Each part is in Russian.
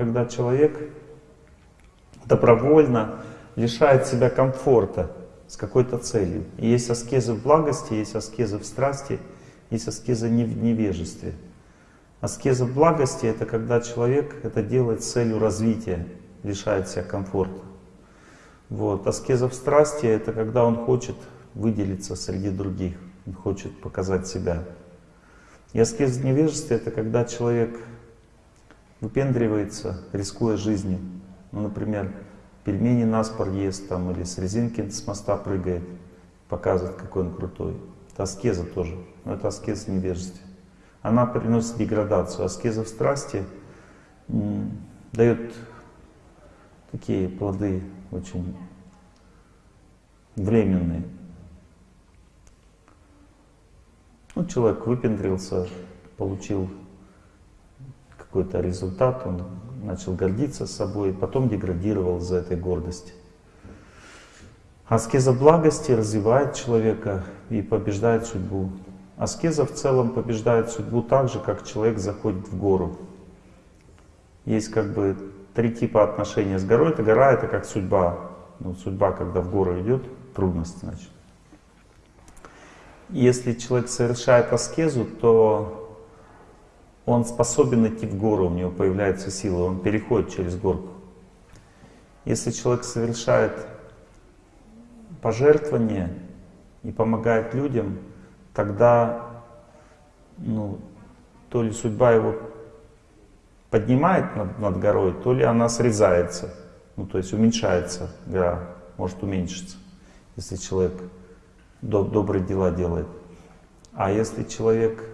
когда человек добровольно лишает себя комфорта с какой-то целью. И есть аскезы в благости, есть аскезы в страсти, есть аскезы в невежестве. Аскеза в благости — это когда человек это делает с целью развития, лишает себя комфорта. Вот. Аскеза в страсти — это когда он хочет выделиться среди других, хочет показать себя. И аскеза в невежестве — это когда человек выпендривается, рискуя жизнью. Ну, например, пельмени наспор ест там, или с резинки с моста прыгает, показывает, какой он крутой. Это аскеза тоже, но это аскеза в невежестве. Она приносит деградацию. Аскеза в страсти дает такие плоды очень временные. Ну, человек выпендрился, получил какой-то результат, он начал гордиться собой, потом деградировал за этой гордости. Аскеза благости развивает человека и побеждает судьбу. Аскеза в целом побеждает судьбу так же, как человек заходит в гору. Есть как бы три типа отношения с горой. Это гора, это как судьба. Ну, судьба, когда в гору идет, трудность, значит. Если человек совершает аскезу, то он способен идти в гору, у него появляется сила, он переходит через горку. Если человек совершает пожертвование и помогает людям, тогда ну, то ли судьба его поднимает над, над горой, то ли она срезается, ну, то есть уменьшается гора, может уменьшиться, если человек доб добрые дела делает. А если человек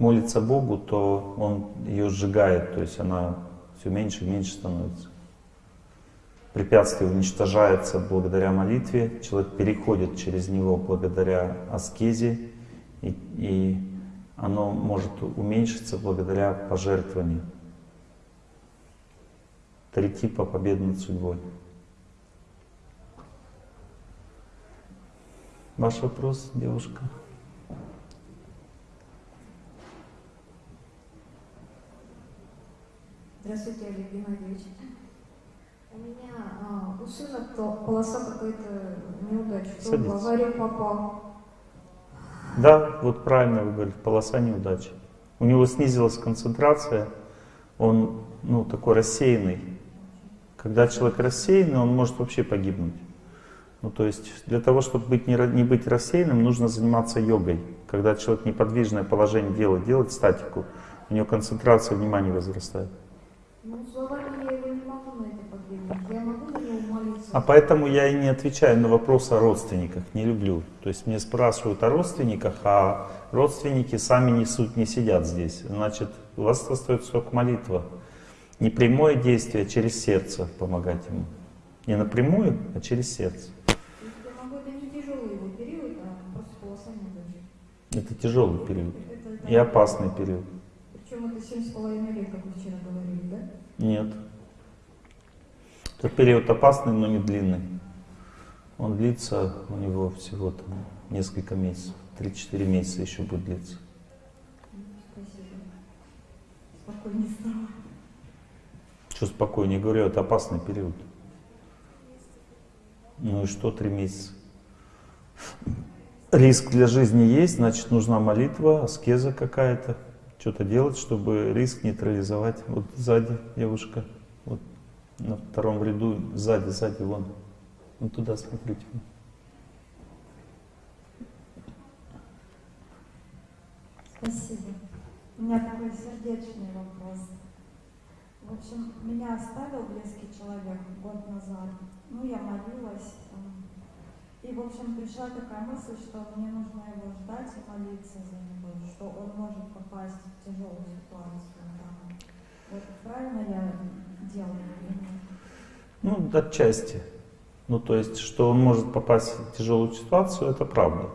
молится Богу, то он ее сжигает, то есть она все меньше и меньше становится. Препятствие уничтожается благодаря молитве, человек переходит через него благодаря аскезе, и, и оно может уменьшиться благодаря пожертвованию. Три типа победы над судьбой. Ваш вопрос, девушка? Здравствуйте, Олег Геннадьевич. У меня а, у сына полоса какая-то неудача. То в аварию попал. Да, вот правильно вы говорите, полоса неудачи. У него снизилась концентрация, он ну, такой рассеянный. Когда человек рассеянный, он может вообще погибнуть. Ну, то есть для того, чтобы быть, не, не быть рассеянным, нужно заниматься йогой. Когда человек неподвижное положение делает, делает статику, у него концентрация внимания возрастает. Ну, словами я не могу на это подвигнуть. Я могу на него молиться. А поэтому я и не отвечаю на вопрос о родственниках, не люблю. То есть мне спрашивают о родственниках, а родственники сами несут, не сидят здесь. Значит, у вас остается только молитва. Не прямое действие, а через сердце помогать ему. Не напрямую, а через сердце. А. Это тяжелый период и опасный период. Семь с половиной лет, как вы вчера говорили, да? Нет. Это период опасный, но не длинный. Он длится у него всего там несколько месяцев. 3-4 месяца еще будет длиться. Спасибо. Спокойнее стало. Что спокойнее говорю, это опасный период. Ну и что, три месяца? Риск для жизни есть, значит нужна молитва, аскеза какая-то что-то делать, чтобы риск нейтрализовать. Вот сзади девушка, вот на втором ряду, сзади, сзади, вон. Вот туда смотрите. Спасибо. У меня такой сердечный вопрос. В общем, меня оставил близкий человек год назад. Ну, я молилась, и, в общем, пришла такая мысль, что мне нужно его ждать и молиться за него, что он может попасть в тяжелую ситуацию. Да. Вот правильно я делаю? Ну, отчасти. Ну, то есть, что он может попасть в тяжелую ситуацию, это правда.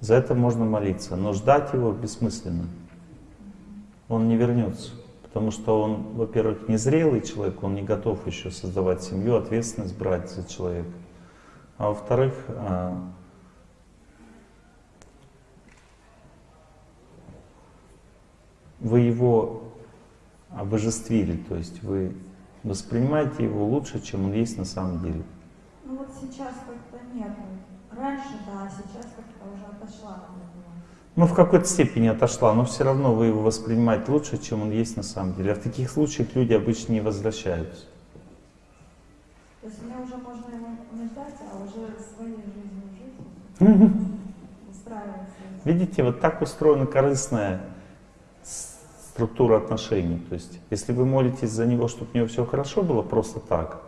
За это можно молиться. Но ждать его бессмысленно. Он не вернется. Потому что он, во-первых, незрелый человек, он не готов еще создавать семью, ответственность брать за человека. А во-вторых, а, вы его обожествили, то есть вы воспринимаете его лучше, чем он есть на самом деле. Ну вот сейчас как-то нет. Раньше, да, а сейчас как-то уже отошла. Ну, в какой-то степени отошла, но все равно вы его воспринимаете лучше, чем он есть на самом деле. А в таких случаях люди обычно не возвращаются. То есть мне уже можно ждать, а уже своей жизнью жить, устраиваться. Видите, вот так устроена корыстная структура отношений. То есть, если вы молитесь за него, чтобы у него все хорошо было, просто так,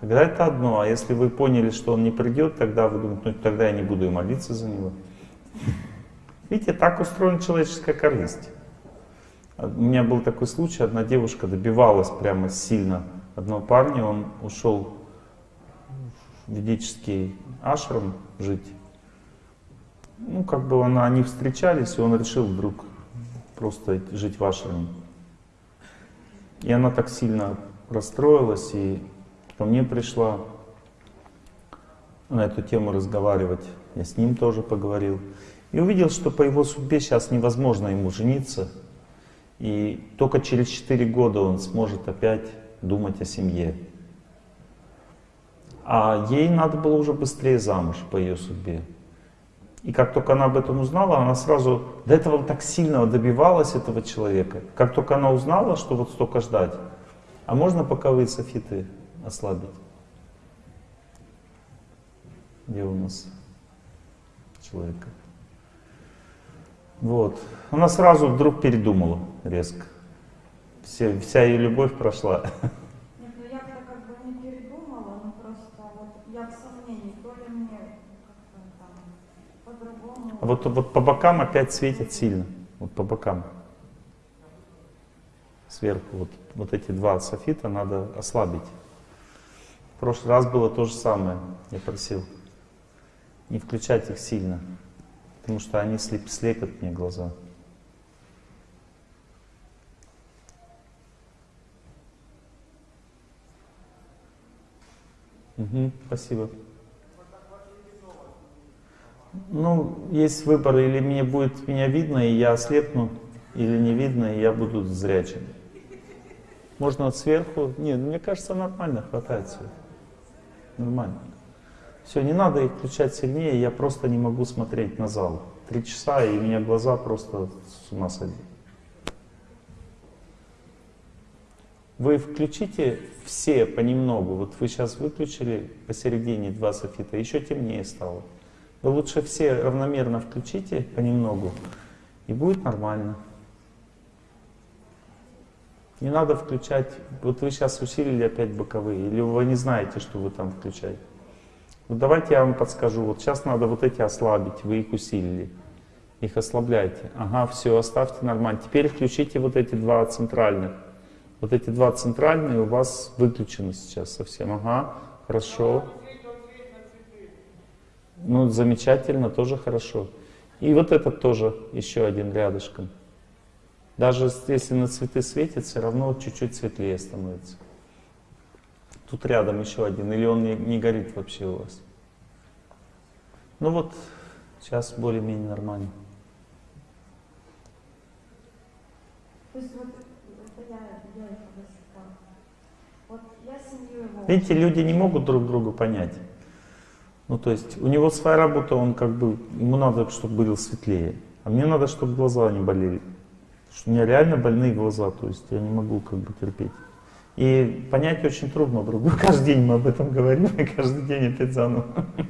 тогда это одно. А если вы поняли, что он не придет, тогда вы думаете, ну тогда я не буду и молиться за него. Видите, так устроена человеческая корысть. У меня был такой случай, одна девушка добивалась прямо сильно одного парня, он ушел ведический ашрам жить. Ну, как бы она, они встречались, и он решил вдруг просто жить в ашраме. И она так сильно расстроилась, и ко мне пришла на эту тему разговаривать. Я с ним тоже поговорил. И увидел, что по его судьбе сейчас невозможно ему жениться. И только через 4 года он сможет опять думать о семье. А ей надо было уже быстрее замуж по ее судьбе. И как только она об этом узнала, она сразу до этого так сильно добивалась этого человека. Как только она узнала, что вот столько ждать, а можно пока вы софиты ослабить? Где у нас человека? Вот. Она сразу вдруг передумала резко. Все, вся ее любовь прошла. вот, вот по бокам опять светит сильно. Вот по бокам. Сверху вот, вот эти два софита надо ослабить. В прошлый раз было то же самое. Я просил не включать их сильно, потому что они слеп, слепят мне глаза. Угу, спасибо. Ну, есть выбор, или мне будет меня видно, и я ослепну, или не видно, и я буду зрячим. Можно вот сверху. Нет, мне кажется, нормально хватает света. Нормально. Все, не надо их включать сильнее, я просто не могу смотреть на зал. Три часа, и у меня глаза просто с ума сойдут. Вы включите все понемногу. Вот вы сейчас выключили посередине два софита, еще темнее стало. Вы лучше все равномерно включите понемногу, и будет нормально. Не надо включать, вот вы сейчас усилили опять боковые, или вы не знаете, что вы там включаете. Вот давайте я вам подскажу, вот сейчас надо вот эти ослабить, вы их усилили. Их ослабляйте. Ага, все, оставьте нормально. Теперь включите вот эти два центральных. Вот эти два центральные у вас выключены сейчас совсем. Ага, хорошо. Ну, замечательно, тоже хорошо. И вот этот тоже еще один рядышком. Даже если на цветы светит, все равно чуть-чуть светлее становится. Тут рядом еще один, или он не, не горит вообще у вас. Ну вот, сейчас более-менее нормально. Видите, люди не могут друг друга понять. Ну, то есть у него своя работа, он как бы, ему надо, чтобы было светлее. А мне надо, чтобы глаза не болели. Потому что у меня реально больные глаза, то есть я не могу как бы терпеть. И понять очень трудно друг друга. Каждый день мы об этом говорим, и каждый день опять заново.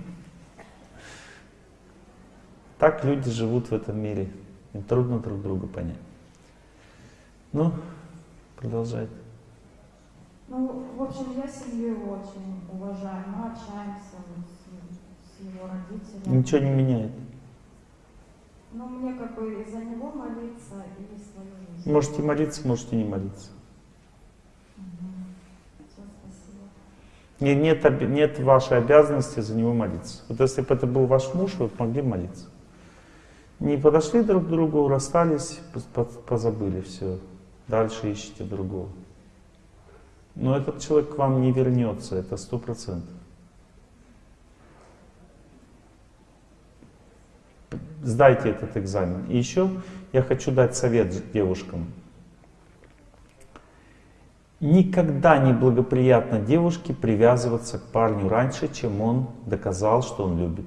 Так люди живут в этом мире. Им трудно друг друга понять. Ну, продолжайте. Ну, в общем, я семью очень уважаю, мы общаемся его родителям. Ничего не меняет. Ну, мне как бы за него молиться и свою жизнь. Можете молиться, можете не молиться. Нет, нет, нет вашей обязанности за него молиться. Вот если бы это был ваш муж, вы могли молиться. Не подошли друг к другу, расстались, позабыли все. Дальше ищите другого. Но этот человек к вам не вернется, это сто процентов. Сдайте этот экзамен. И еще я хочу дать совет девушкам. Никогда не благоприятно девушке привязываться к парню раньше, чем он доказал, что он любит.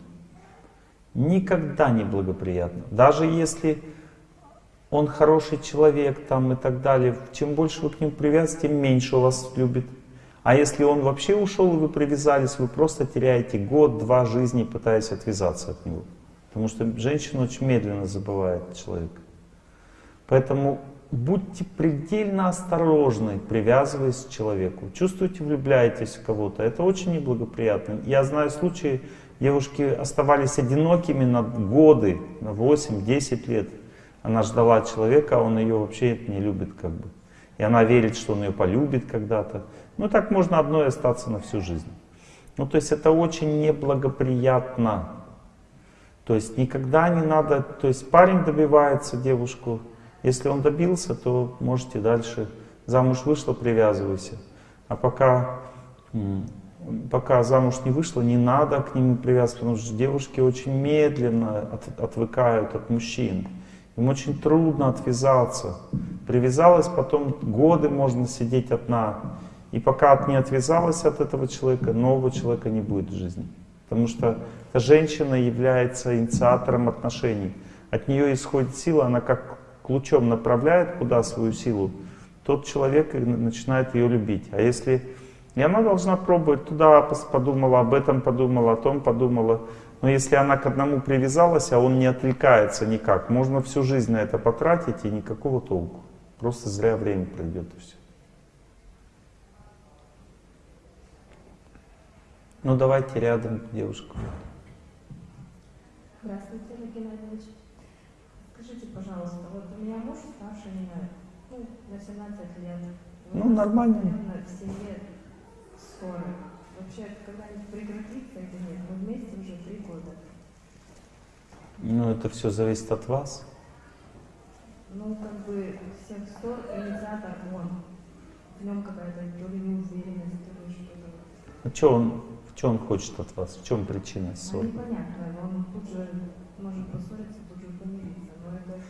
Никогда не благоприятно. Даже если он хороший человек там и так далее, чем больше вы к нему привязываетесь, тем меньше у вас любит. А если он вообще ушел и вы привязались, вы просто теряете год-два жизни, пытаясь отвязаться от него. Потому что женщина очень медленно забывает человека. Поэтому будьте предельно осторожны, привязываясь к человеку. Чувствуете, влюбляетесь в кого-то, это очень неблагоприятно. Я знаю случаи, девушки оставались одинокими на годы, на 8-10 лет. Она ждала человека, а он ее вообще не любит как бы. И она верит, что он ее полюбит когда-то. Ну так можно одной остаться на всю жизнь. Ну то есть это очень неблагоприятно. То есть никогда не надо, то есть парень добивается девушку, если он добился, то можете дальше, замуж вышла, привязывайся. А пока, пока замуж не вышла, не надо к нему привязываться, потому что девушки очень медленно от, отвыкают от мужчин. Им очень трудно отвязаться. Привязалась, потом годы можно сидеть одна. И пока не отвязалась от этого человека, нового человека не будет в жизни. Потому что женщина является инициатором отношений. От нее исходит сила, она как ключом направляет куда свою силу, тот человек начинает ее любить. А если... И она должна пробовать, туда подумала, об этом подумала, о том подумала. Но если она к одному привязалась, а он не отвлекается никак, можно всю жизнь на это потратить и никакого толку. Просто зря время пройдет и все. Ну давайте рядом девушку. Здравствуйте, Олег Геннадьевич. Скажите, пожалуйста, вот у меня муж старше меня, ну, на 17 лет. Ну, нормально. Наверное, в семье ссоры. Вообще, когда-нибудь прекратится или нет? Мы вместе уже три года. Ну, это все зависит от вас. Ну, как бы всех ссор инициатор он. В нем какая-то то ли неуверенность, то ли что-то. А что он, что он хочет от вас? В чем причина ссоры? А непонятно, он тут же может поссориться, тут же помириться. Но это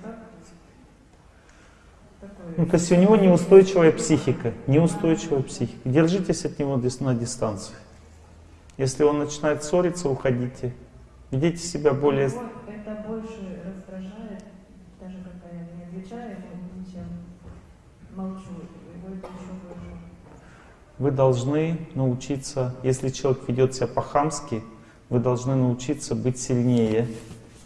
так, такое... Ну, то есть у него неустойчивая психика, неустойчивая психика. Держитесь от него на дистанции. Если он начинает ссориться, уходите. Ведите себя более... Его это больше раздражает, даже когда я не отвечаю ему ничем, молчу, его это еще. Вы должны научиться, если человек ведет себя по-хамски, вы должны научиться быть сильнее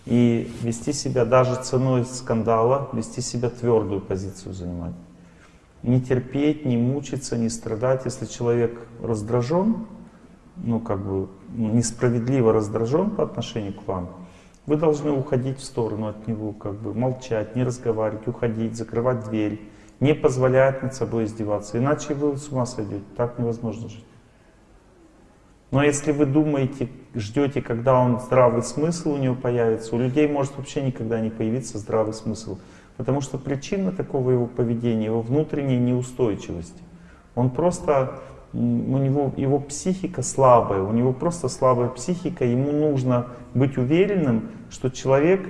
и вести себя даже ценой скандала, вести себя твердую позицию занимать. Не терпеть, не мучиться, не страдать. Если человек раздражен, ну как бы несправедливо раздражен по отношению к вам, вы должны уходить в сторону от него, как бы молчать, не разговаривать, уходить, закрывать дверь, не позволять над собой издеваться. Иначе вы с ума сойдете, так невозможно жить. Но если вы думаете, ждете, когда он здравый смысл у него появится, у людей может вообще никогда не появиться здравый смысл. Потому что причина такого его поведения, его внутренняя неустойчивость. Он просто, у него, его психика слабая, у него просто слабая психика, ему нужно быть уверенным, что человек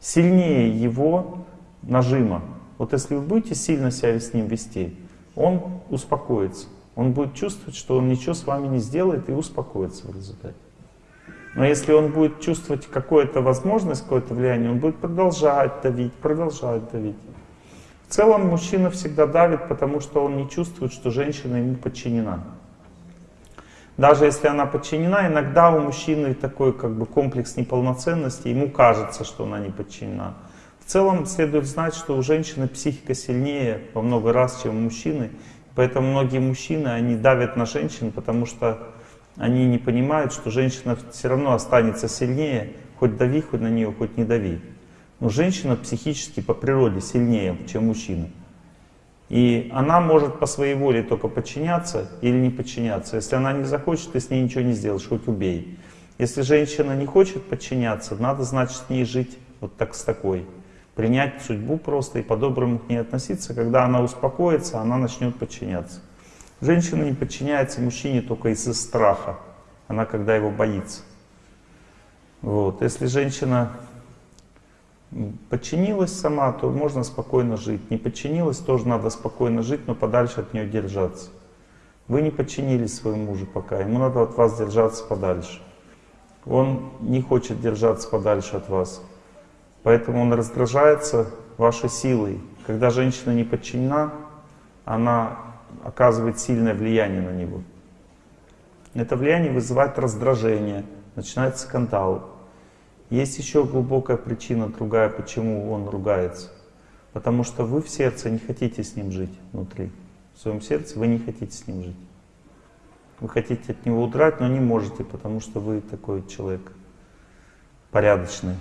сильнее его нажима. Вот если вы будете сильно себя с ним вести, он успокоится. Он будет чувствовать, что он ничего с вами не сделает и успокоится в результате. Но если он будет чувствовать какую-то возможность, какое-то влияние, он будет продолжать давить, продолжать давить. В целом мужчина всегда давит, потому что он не чувствует, что женщина ему подчинена. Даже если она подчинена, иногда у мужчины такой как бы комплекс неполноценности, ему кажется, что она не подчинена. В целом следует знать, что у женщины психика сильнее во много раз, чем у мужчины. Поэтому многие мужчины, они давят на женщин, потому что они не понимают, что женщина все равно останется сильнее, хоть дави, хоть на нее, хоть не дави. Но женщина психически по природе сильнее, чем мужчина. И она может по своей воле только подчиняться или не подчиняться. Если она не захочет, ты с ней ничего не сделаешь, хоть убей. Если женщина не хочет подчиняться, надо, значит, с ней жить вот так с такой принять судьбу просто и по-доброму к ней относиться. Когда она успокоится, она начнет подчиняться. Женщина не подчиняется мужчине только из-за страха. Она когда его боится. Вот. Если женщина подчинилась сама, то можно спокойно жить. Не подчинилась, тоже надо спокойно жить, но подальше от нее держаться. Вы не подчинились своему мужу пока, ему надо от вас держаться подальше. Он не хочет держаться подальше от вас. Поэтому он раздражается вашей силой. Когда женщина не подчинена, она оказывает сильное влияние на него. Это влияние вызывает раздражение, начинается скандал. Есть еще глубокая причина, другая, почему он ругается. Потому что вы в сердце не хотите с ним жить внутри. В своем сердце вы не хотите с ним жить. Вы хотите от него удрать, но не можете, потому что вы такой человек порядочный.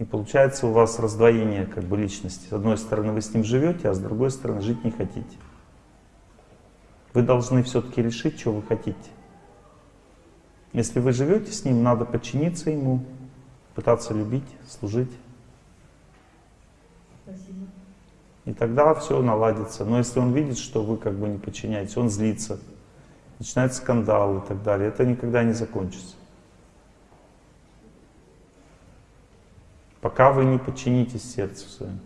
И получается у вас раздвоение как бы личности. С одной стороны вы с ним живете, а с другой стороны жить не хотите. Вы должны все-таки решить, что вы хотите. Если вы живете с ним, надо подчиниться ему, пытаться любить, служить. Спасибо. И тогда все наладится. Но если он видит, что вы как бы не подчиняетесь, он злится, начинает скандал и так далее, это никогда не закончится. Пока вы не подчинитесь сердцу своему.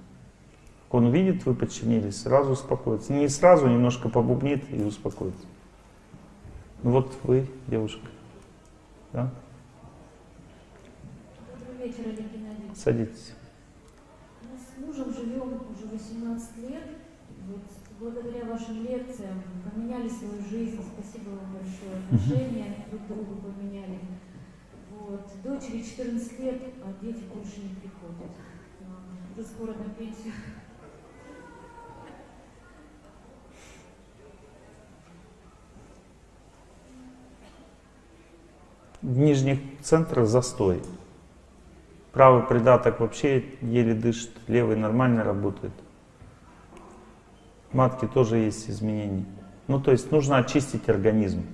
Он видит, вы подчинились, сразу успокоится. Не сразу, немножко побубнит и успокоится. Ну вот вы, девушка. Да? Добрый вечер, Олег Геннадьевич. Садитесь. Мы с мужем живем уже 18 лет. Вот благодаря вашим лекциям поменяли свою жизнь. Спасибо вам большое. Отношения друг к другу поменяли. Вот. Дочери 14 лет, а дети больше не приходят. Уже скоро на пенсию. В нижних центрах застой. Правый придаток вообще еле дышит, левый нормально работает. В матке тоже есть изменения. Ну, то есть нужно очистить организм.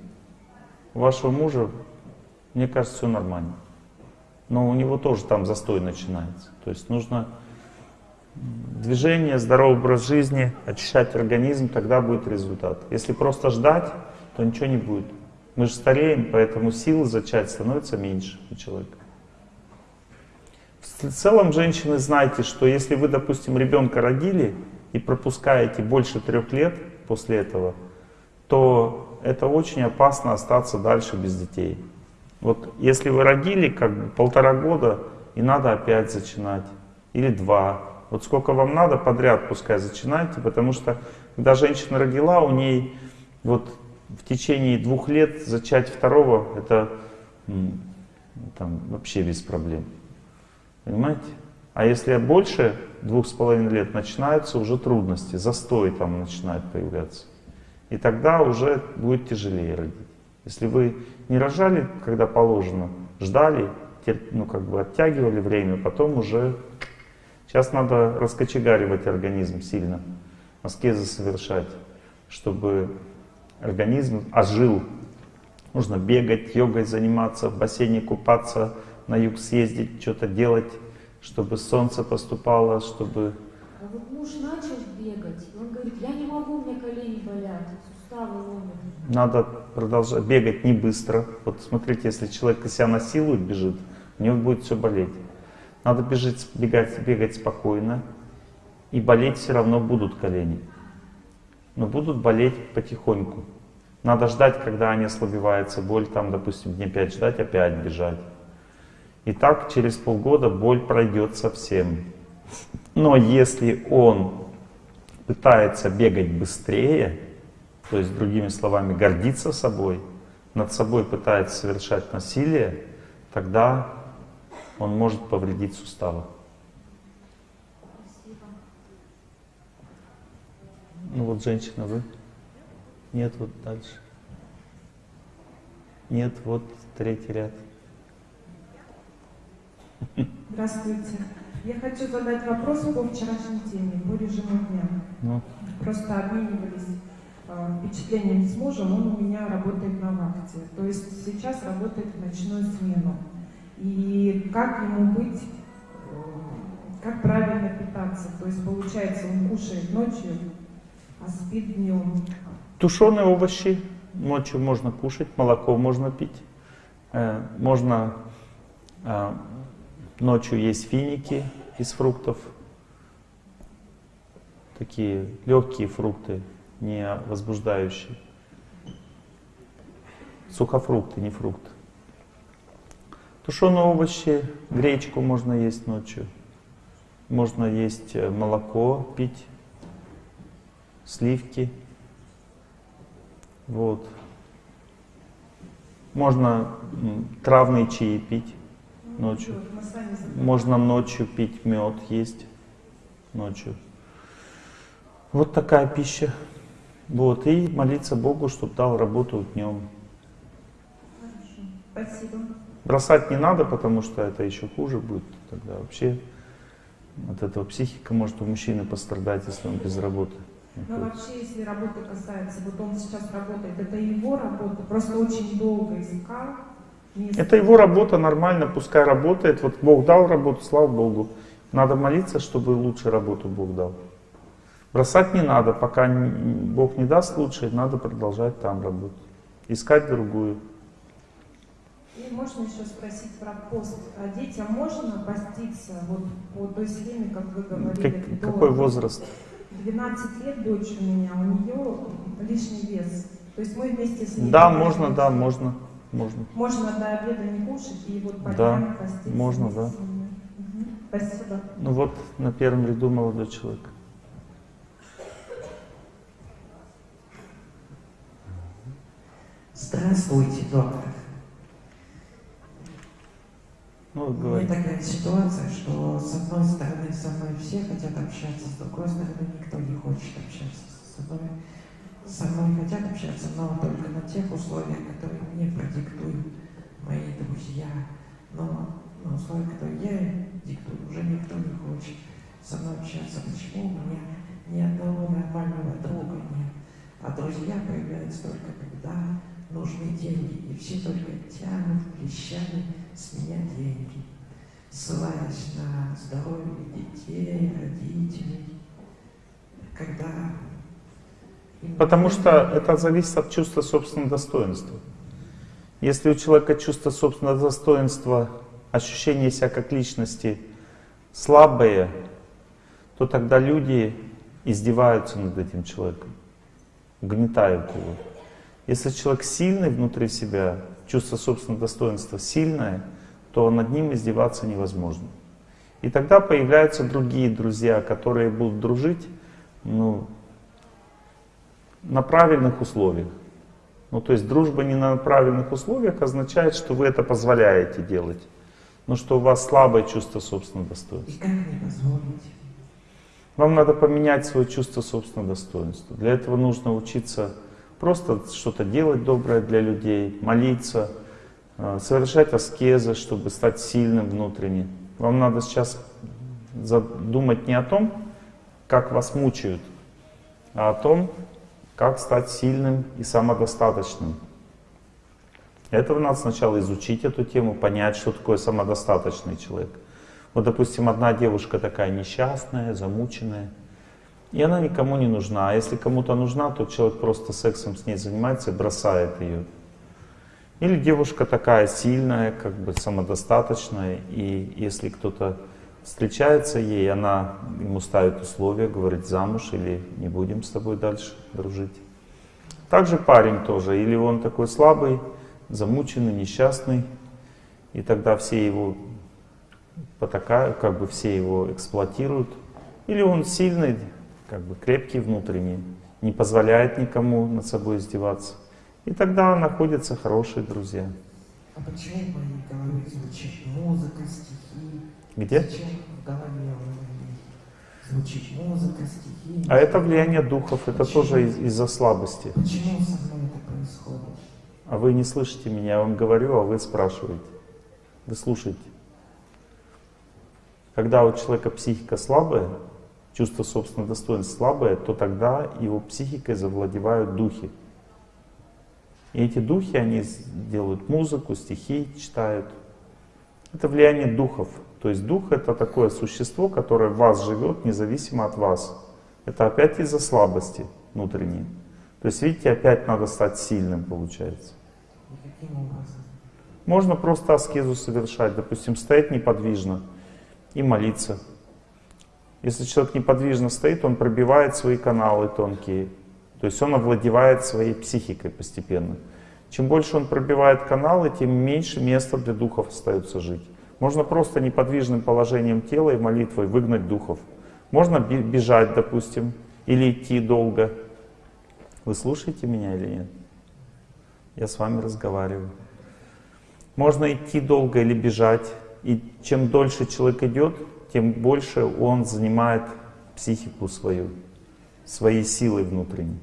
У вашего мужа, мне кажется, все нормально. Но у него тоже там застой начинается. То есть нужно движение, здоровый образ жизни, очищать организм, тогда будет результат. Если просто ждать, то ничего не будет. Мы же стареем, поэтому силы зачать становится меньше у человека. В целом, женщины, знайте, что если вы, допустим, ребенка родили и пропускаете больше трех лет после этого, то это очень опасно остаться дальше без детей. Вот если вы родили как бы полтора года, и надо опять зачинать, или два. Вот сколько вам надо, подряд пускай зачинайте, потому что когда женщина родила, у ней вот в течение двух лет зачать второго, это там, вообще без проблем. Понимаете? А если больше двух с половиной лет, начинаются уже трудности, застой там начинает появляться. И тогда уже будет тяжелее родить. Если вы не рожали, когда положено, ждали, ну как бы оттягивали время, потом уже... Сейчас надо раскочегаривать организм сильно, аскезы совершать, чтобы организм ожил. Нужно бегать, йогой заниматься, в бассейне купаться, на юг съездить, что-то делать, чтобы солнце поступало, чтобы... А вот муж начал бегать, он говорит, я не могу, у меня колени болят, суставы ломят. Надо продолжать бегать не быстро. Вот смотрите, если человек себя насилует, бежит, у него будет все болеть. Надо бежать, бегать, бегать спокойно, и болеть все равно будут колени. Но будут болеть потихоньку. Надо ждать, когда они ослабеваются, боль там, допустим, дней 5 ждать, опять бежать. И так через полгода боль пройдет совсем. Но если он пытается бегать быстрее, то есть, другими словами, гордиться собой, над собой пытается совершать насилие, тогда он может повредить суставы. Спасибо. Ну вот женщина, вы? Нет, вот дальше. Нет, вот третий ряд. Здравствуйте. Я хочу задать вопрос по вчерашней теме, по режиму дня. Ну, Просто обменивались э, впечатлениями с мужем, он у меня работает на вахте. То есть сейчас работает в ночную смену. И как ему быть, э, как правильно питаться? То есть получается, он кушает ночью, а спит днем. Тушеные овощи ночью можно кушать, молоко можно пить, э, можно ночью есть финики, из фруктов. Такие легкие фрукты, не возбуждающие. Сухофрукты, не фрукты. Тушеные овощи, гречку можно есть ночью. Можно есть э, молоко, пить, сливки. Вот. Можно травные чаи пить ночью. Можно ночью пить мед, есть ночью. Вот такая пища. Вот, и молиться Богу, чтобы дал работу днем. Спасибо. Бросать не надо, потому что это еще хуже будет. Тогда вообще от этого психика может у мужчины пострадать, если он без работы. Но вообще, если работа касается, вот он сейчас работает, это его работа, просто очень долго искал. Это его работа, нормально, пускай работает. Вот Бог дал работу, слава Богу. Надо молиться, чтобы лучше работу Бог дал. Бросать не надо, пока Бог не даст лучше, надо продолжать там работать. Искать другую. И можно еще спросить про пост. А детям можно поститься вот по той схеме, как вы говорили? Как- до какой возраст? 12 лет дочь у меня, у нее лишний вес. То есть мы вместе с ней... Да, можно, да, можно. Можно. Можно до обеда не кушать и вот по Да, поститься можно, да. Мгм. Спасибо. Ну вот на первом ряду молодой человек. Здравствуйте, доктор. Ну, У меня такая ситуация, что с одной стороны со мной все хотят общаться, с другой стороны никто не хочет общаться со мной. Со мной хотят общаться, но только на тех условиях, которые мне продиктуют мои друзья. Но на условиях, которые я диктую, уже никто не хочет со мной общаться. Почему у меня ни одного нормального друга нет? А друзья появляются только когда нужны деньги, и все только тянут клещами с меня деньги, ссылаясь на здоровье детей, родителей, когда... Потому что это зависит от чувства собственного достоинства. Если у человека чувство собственного достоинства, ощущение себя как личности слабое, то тогда люди издеваются над этим человеком, угнетают его. Если человек сильный внутри себя, чувство собственного достоинства сильное, то над ним издеваться невозможно. И тогда появляются другие друзья, которые будут дружить, ну, на правильных условиях. Ну, то есть дружба не на правильных условиях означает, что вы это позволяете делать. Но что у вас слабое чувство собственного достоинства. И как мне позволить? Вам надо поменять свое чувство собственного достоинства. Для этого нужно учиться просто что-то делать доброе для людей, молиться, э, совершать аскезы, чтобы стать сильным внутренне. Вам надо сейчас думать не о том, как вас мучают, а о том, как стать сильным и самодостаточным. Этого надо сначала изучить эту тему, понять, что такое самодостаточный человек. Вот, допустим, одна девушка такая несчастная, замученная, и она никому не нужна. А если кому-то нужна, то человек просто сексом с ней занимается и бросает ее. Или девушка такая сильная, как бы самодостаточная, и если кто-то встречается ей, она ему ставит условия, говорит замуж или не будем с тобой дальше дружить. Также парень тоже, или он такой слабый, замученный, несчастный, и тогда все его потакают, как бы все его эксплуатируют, или он сильный, как бы крепкий внутренний, не позволяет никому над собой издеваться. И тогда находятся хорошие друзья. А почему в моей голове звучит музыка, стихи? Где? Зачем в голове звучит музыка, стихи? А это влияние духов, это тоже из- из-за слабости. Почему со мной это происходит? А вы не слышите меня, я вам говорю, а вы спрашиваете. Вы слушаете. Когда у человека психика слабая, чувство собственного достоинства слабое, то тогда его психикой завладевают духи. И эти духи, они делают музыку, стихи читают. Это влияние духов. То есть дух это такое существо, которое в вас живет, независимо от вас. Это опять из-за слабости внутренней. То есть, видите, опять надо стать сильным, получается. Можно просто аскезу совершать, допустим, стоять неподвижно и молиться. Если человек неподвижно стоит, он пробивает свои каналы тонкие. То есть он овладевает своей психикой постепенно. Чем больше он пробивает каналы, тем меньше места для духов остается жить. Можно просто неподвижным положением тела и молитвой выгнать духов. Можно бежать, допустим, или идти долго. Вы слушаете меня или нет? Я с вами разговариваю. Можно идти долго или бежать. И чем дольше человек идет, тем больше он занимает психику свою, своей силой внутренней.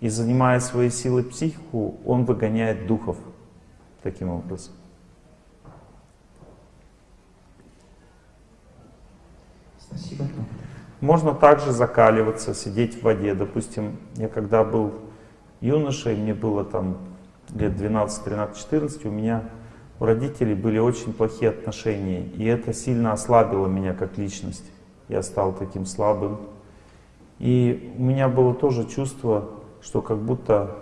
И занимая своей силой психику, он выгоняет духов таким образом. Спасибо. Можно также закаливаться, сидеть в воде. Допустим, я когда был юношей, мне было там лет 12, 13, 14, у меня у родителей были очень плохие отношения. И это сильно ослабило меня как личность. Я стал таким слабым. И у меня было тоже чувство, что как будто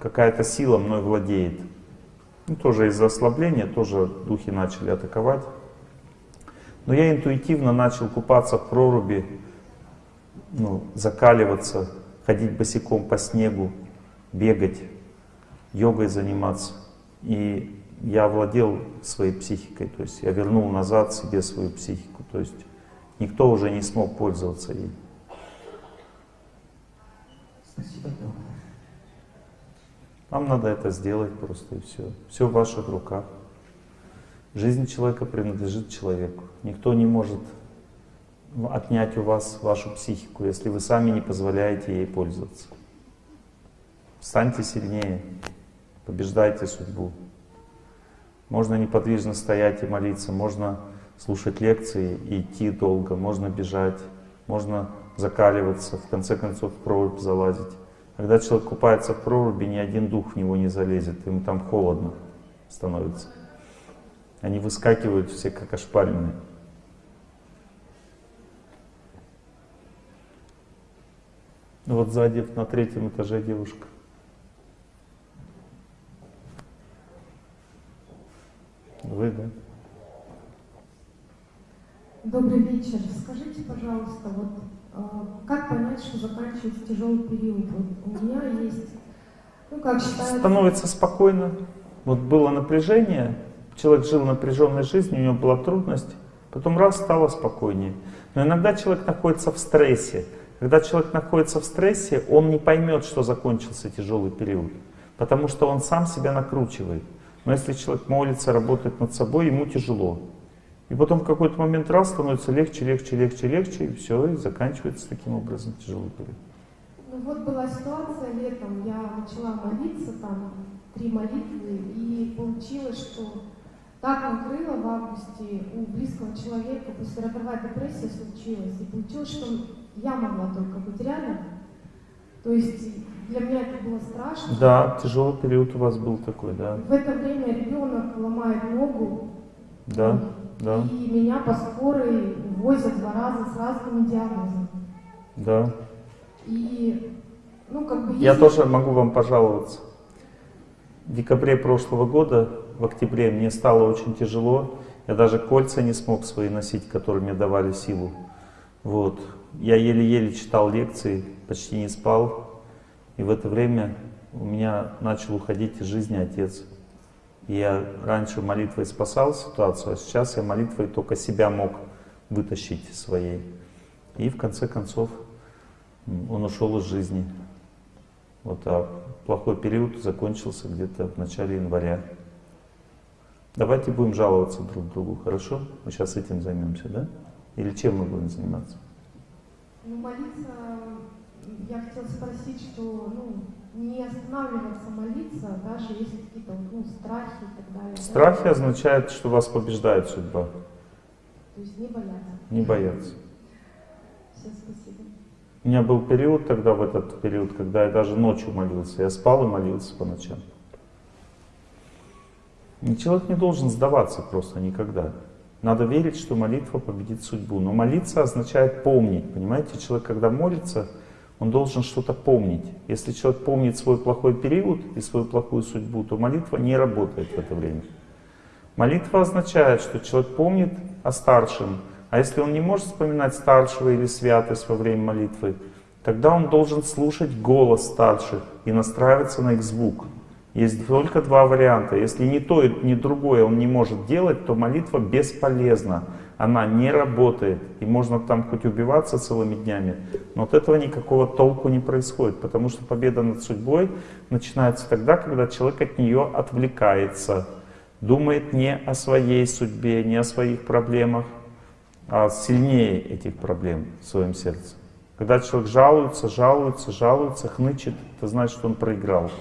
какая-то сила мной владеет. Ну, тоже из-за ослабления, тоже духи начали атаковать. Но я интуитивно начал купаться в проруби, ну, закаливаться, ходить босиком по снегу, бегать, йогой заниматься. И я владел своей психикой, то есть я вернул назад себе свою психику, то есть никто уже не смог пользоваться ей. Спасибо. Вам надо это сделать просто и все. Все в ваших руках. Жизнь человека принадлежит человеку. Никто не может отнять у вас вашу психику, если вы сами не позволяете ей пользоваться. Станьте сильнее, побеждайте судьбу. Можно неподвижно стоять и молиться, можно слушать лекции и идти долго, можно бежать, можно закаливаться, в конце концов в прорубь залазить. Когда человек купается в проруби, ни один дух в него не залезет, ему там холодно становится. Они выскакивают все как ошпаренные. Ну вот сзади на третьем этаже девушка. Вы, да? Добрый вечер. Скажите, пожалуйста, вот э, как понять, что заканчивается тяжелый период? Вот у меня есть, ну как считается... Становится спокойно. Вот было напряжение, человек жил напряженной жизнью, у него была трудность, потом раз стало спокойнее. Но иногда человек находится в стрессе. Когда человек находится в стрессе, он не поймет, что закончился тяжелый период, потому что он сам себя накручивает. Но если человек молится, работает над собой, ему тяжело. И потом в какой-то момент раз становится легче, легче, легче, легче, и все, и заканчивается таким образом тяжелый период. Ну вот была ситуация летом, я начала молиться, там, три молитвы, и получилось, что так накрыло в августе у близкого человека, послеродовая депрессия случилась, и получилось, что я могла только быть рядом. То есть для меня это было страшно. Да, тяжелый период у вас был такой, да. В это время ребенок ломает ногу. Да, да. И меня по скорой возят два раза с разными диагнозами. Да. И, ну, как бы... Я если- тоже могу вам пожаловаться. В декабре прошлого года, в октябре, мне стало очень тяжело. Я даже кольца не смог свои носить, которые мне давали силу. Вот. Я еле-еле читал лекции, почти не спал. И в это время у меня начал уходить из жизни отец. Я раньше молитвой спасал ситуацию, а сейчас я молитвой только себя мог вытащить своей. И в конце концов он ушел из жизни. Вот, а плохой период закончился где-то в начале января. Давайте будем жаловаться друг другу, хорошо? Мы сейчас этим займемся, да? Или чем мы будем заниматься? Ну, молиться, я хотела спросить, что, ну, не останавливаться молиться, даже если какие-то, ну, страхи и так далее. да? Страхи означают, что вас побеждает судьба. То есть не бояться. Не бояться. Все, спасибо. У меня был период тогда, в этот период, когда я даже ночью молился. Я спал и молился по ночам. И человек не должен сдаваться просто никогда. Надо верить, что молитва победит судьбу. Но молиться означает помнить. Понимаете, человек, когда молится, он должен что-то помнить. Если человек помнит свой плохой период и свою плохую судьбу, то молитва не работает в это время. Молитва означает, что человек помнит о старшем, А если он не может вспоминать старшего или святость во время молитвы, тогда он должен слушать голос старших и настраиваться на их звук. Есть только два варианта. Если ни то, ни другое он не может делать, то молитва бесполезна. Она не работает. И можно там хоть убиваться целыми днями, но от этого никакого толку не происходит. Потому что победа над судьбой начинается тогда, когда человек от нее отвлекается. Думает не о своей судьбе, не о своих проблемах, а сильнее этих проблем в своем сердце. Когда человек жалуется, жалуется, жалуется, хнычет, это значит, что он проиграл.